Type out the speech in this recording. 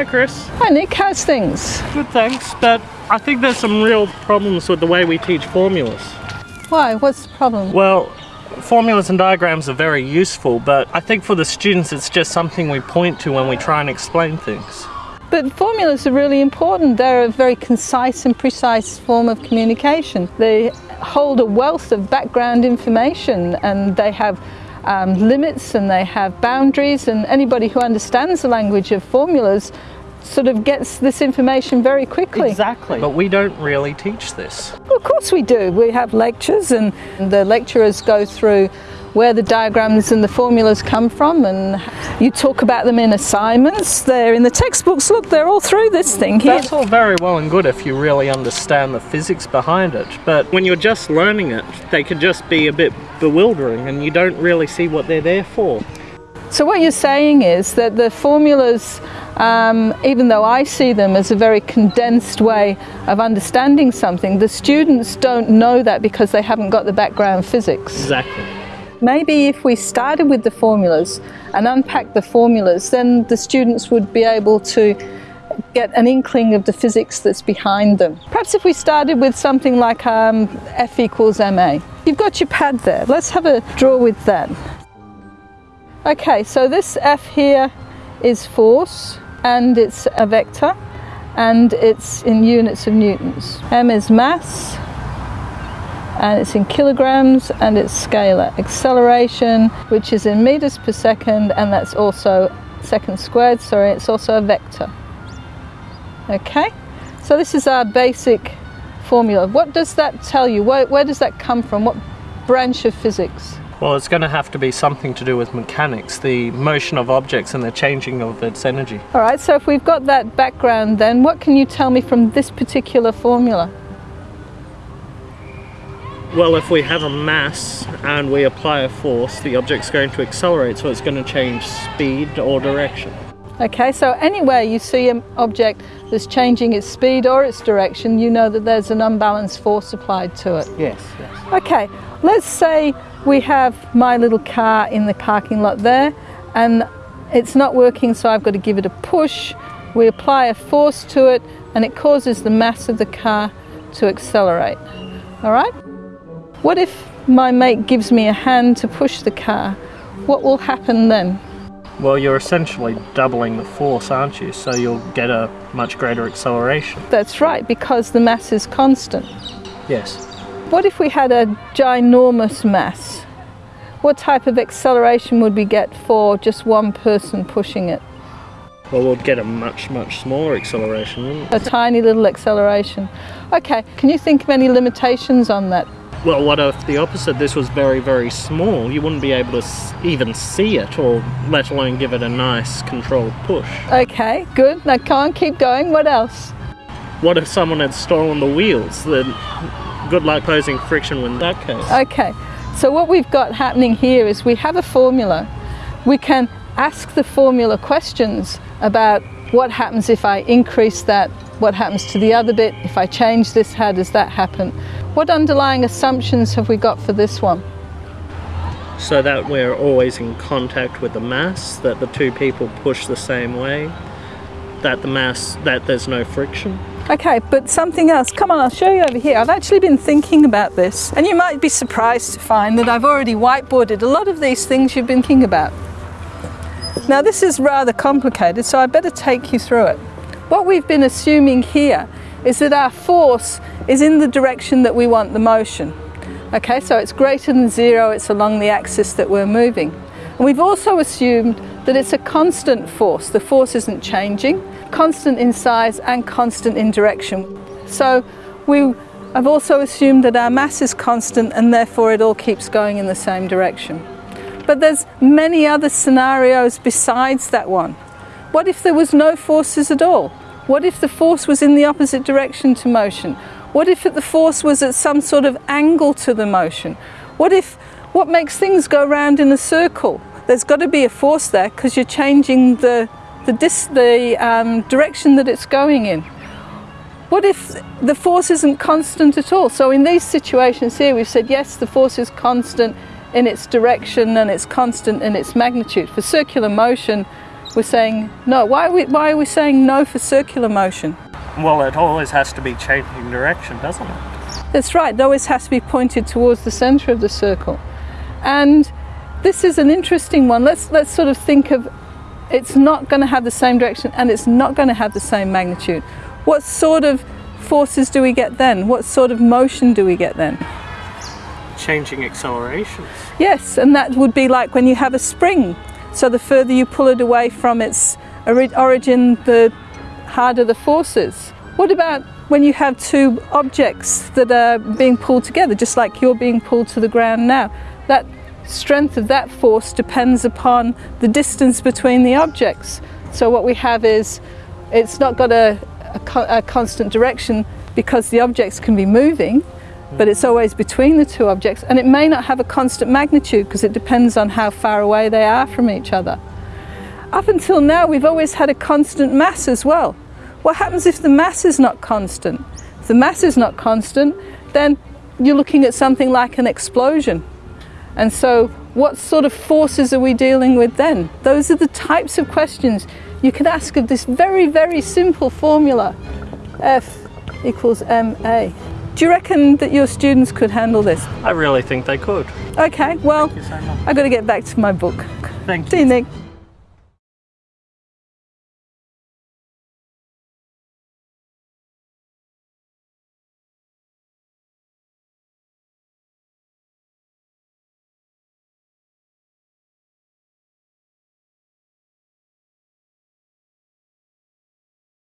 Hi, Chris. Hi Nick, how's things? Good, thanks. But I think there's some real problems with the way we teach formulas. Why? What's the problem? Well, formulas and diagrams are very useful, but I think for the students it's just something we point to when we try and explain things. But formulas are really important. They're a very concise and precise form of communication. They hold a wealth of background information and they have um, limits and they have boundaries and anybody who understands the language of formulas sort of gets this information very quickly. Exactly. But we don't really teach this. Well, of course we do. We have lectures and the lecturers go through where the diagrams and the formulas come from and you talk about them in assignments. They're in the textbooks. Look, they're all through this thing here. That's all very well and good if you really understand the physics behind it. But when you're just learning it, they can just be a bit bewildering and you don't really see what they're there for. So what you're saying is that the formulas, um, even though I see them as a very condensed way of understanding something, the students don't know that because they haven't got the background physics. Exactly. Maybe if we started with the formulas and unpacked the formulas, then the students would be able to get an inkling of the physics that's behind them. Perhaps if we started with something like um, F equals ma. You've got your pad there. Let's have a draw with that. Okay, so this F here is force and it's a vector and it's in units of newtons. M is mass and it's in kilograms and it's scalar. Acceleration, which is in meters per second, and that's also second squared, sorry, it's also a vector. Okay, so this is our basic formula. What does that tell you? Where, where does that come from? What branch of physics? Well, it's going to have to be something to do with mechanics, the motion of objects and the changing of its energy. All right, so if we've got that background, then what can you tell me from this particular formula? Well, if we have a mass and we apply a force, the object's going to accelerate, so it's going to change speed or direction. Okay, so anywhere you see an object that's changing its speed or its direction, you know that there's an unbalanced force applied to it. Yes, yes. Okay, let's say we have my little car in the parking lot there and it's not working, so I've got to give it a push. We apply a force to it and it causes the mass of the car to accelerate. All right? What if my mate gives me a hand to push the car? What will happen then? Well, you're essentially doubling the force, aren't you? So you'll get a much greater acceleration. That's right, because the mass is constant. Yes. What if we had a ginormous mass? What type of acceleration would we get for just one person pushing it? Well, we'd get a much, much smaller acceleration, wouldn't we? A tiny little acceleration. Okay, can you think of any limitations on that? Well, what if the opposite? This was very, very small. You wouldn't be able to even see it, or let alone give it a nice controlled push. Okay, good. Now can't keep going. What else? What if someone had stolen the wheels? Then good luck posing friction in that case. Okay, so what we've got happening here is we have a formula. We can ask the formula questions about what happens if I increase that, what happens to the other bit, if I change this, how does that happen? What underlying assumptions have we got for this one? So that we're always in contact with the mass, that the two people push the same way, that the mass, that there's no friction. Okay, but something else. Come on, I'll show you over here. I've actually been thinking about this, and you might be surprised to find that I've already whiteboarded a lot of these things you've been thinking about. Now, this is rather complicated, so I better take you through it. What we've been assuming here is that our force is in the direction that we want the motion. Okay, so it's greater than zero, it's along the axis that we're moving. And we've also assumed that it's a constant force. The force isn't changing, constant in size and constant in direction. So we have also assumed that our mass is constant and therefore it all keeps going in the same direction. But there's many other scenarios besides that one. What if there was no forces at all? What if the force was in the opposite direction to motion? What if the force was at some sort of angle to the motion? What if what makes things go round in a circle? There's got to be a force there because you're changing the the, dis, the um, direction that it's going in. What if the force isn't constant at all? So in these situations here, we've said yes, the force is constant in its direction and it's constant in its magnitude. For circular motion, we're saying no. Why are we, why are we saying no for circular motion? Well, it always has to be changing direction, doesn't it? That's right, it always has to be pointed towards the centre of the circle. And this is an interesting one. Let's, let's sort of think of it's not going to have the same direction and it's not going to have the same magnitude. What sort of forces do we get then? What sort of motion do we get then? Changing accelerations. Yes, and that would be like when you have a spring. So the further you pull it away from its origin, the harder the forces. What about when you have two objects that are being pulled together, just like you're being pulled to the ground now? That strength of that force depends upon the distance between the objects. So what we have is it's not got a, a, co- a constant direction because the objects can be moving, but it's always between the two objects, and it may not have a constant magnitude because it depends on how far away they are from each other. Up until now, we've always had a constant mass as well. What happens if the mass is not constant? If the mass is not constant, then you're looking at something like an explosion. And so, what sort of forces are we dealing with then? Those are the types of questions you could ask of this very, very simple formula F equals ma. Do you reckon that your students could handle this? I really think they could. Okay, well, so. I've got to get back to my book. Thank See you. you, Nick.